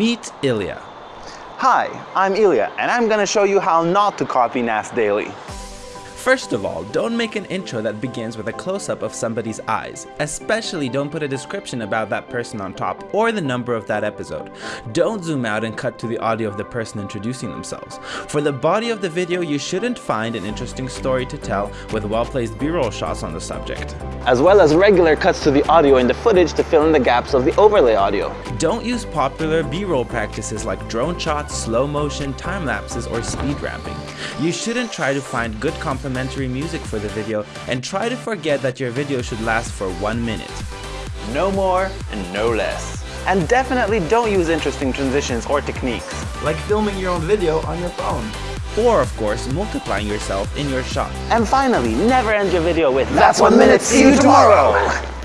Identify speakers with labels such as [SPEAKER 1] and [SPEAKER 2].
[SPEAKER 1] Meet Ilya.
[SPEAKER 2] Hi, I'm Ilya, and I'm gonna show you how not to copy Nas Daily.
[SPEAKER 1] First of all, don't make an intro that begins with a close-up of somebody's eyes. Especially don't put a description about that person on top or the number of that episode. Don't zoom out and cut to the audio of the person introducing themselves. For the body of the video, you shouldn't find an interesting story to tell with well-placed b-roll shots on the subject.
[SPEAKER 2] As well as regular cuts to the audio in the footage to fill in the gaps of the overlay audio.
[SPEAKER 1] Don't use popular b-roll practices like drone shots, slow motion, time lapses, or speed ramping. You shouldn't try to find good complementary music for the video and try to forget that your video should last for one minute.
[SPEAKER 2] No more and no less. And definitely don't use interesting transitions or techniques.
[SPEAKER 1] Like filming your own video on your phone. Or of course, multiplying yourself in your shot.
[SPEAKER 2] And finally, never end your video with That's one minute, see you tomorrow!